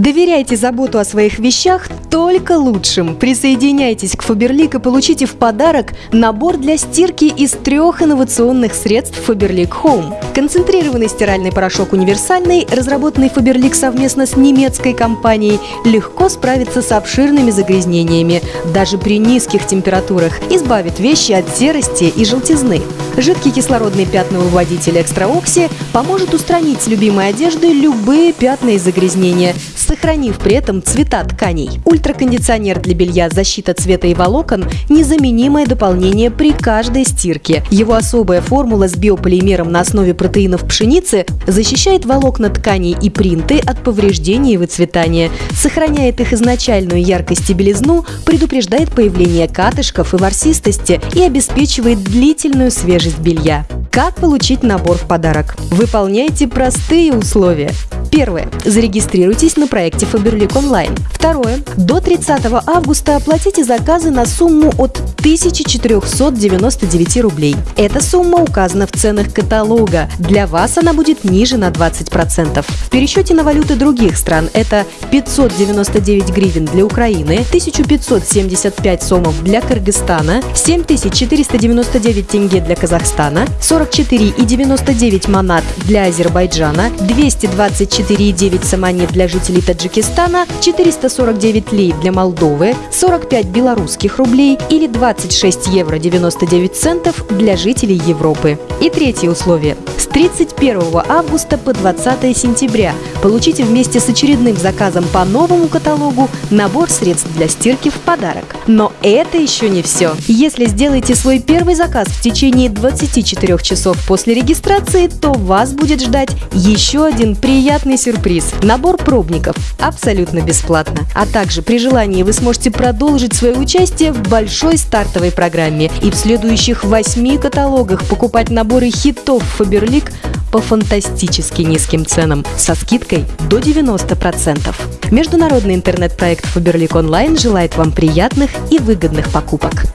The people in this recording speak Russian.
Доверяйте заботу о своих вещах только лучшим. Присоединяйтесь к Faberlic и получите в подарок набор для стирки из трех инновационных средств Faberlic Home. Концентрированный стиральный порошок универсальный, разработанный Faberlic совместно с немецкой компанией, легко справится с обширными загрязнениями, даже при низких температурах, избавит вещи от серости и желтизны. Жидкий кислородный пятновыводитель Экстраокси поможет устранить с любимой одежды любые пятна и загрязнения, сохранив при этом цвета тканей. Ультракондиционер для белья «Защита цвета и волокон» – незаменимое дополнение при каждой стирке. Его особая формула с биополимером на основе протеинов пшеницы защищает волокна тканей и принты от повреждений и выцветания, сохраняет их изначальную яркость и белизну, предупреждает появление катышков и ворсистости и обеспечивает длительную свежесть белья. Как получить набор в подарок? Выполняйте простые условия. Первое. Зарегистрируйтесь на проекте Faberlic Online. Второе. До 30 августа оплатите заказы на сумму от 1499 рублей. Эта сумма указана в ценах каталога. Для вас она будет ниже на 20%. В пересчете на валюты других стран это 599 гривен для Украины, 1575 сомов для Кыргызстана, 7499 тенге для Казахстана, 44,99 манат для Азербайджана, 224 4,9 саманит для жителей Таджикистана, 449 лей для Молдовы, 45 белорусских рублей или 26 евро 99 центов для жителей Европы. И третье условие. С 31 августа по 20 сентября получите вместе с очередным заказом по новому каталогу набор средств для стирки в подарок. Но это еще не все. Если сделаете свой первый заказ в течение 24 часов после регистрации, то вас будет ждать еще один приятный приятный сюрприз – набор пробников абсолютно бесплатно. А также при желании вы сможете продолжить свое участие в большой стартовой программе и в следующих восьми каталогах покупать наборы хитов Faberlic по фантастически низким ценам со скидкой до 90%. Международный интернет-проект Faberlic Online желает вам приятных и выгодных покупок.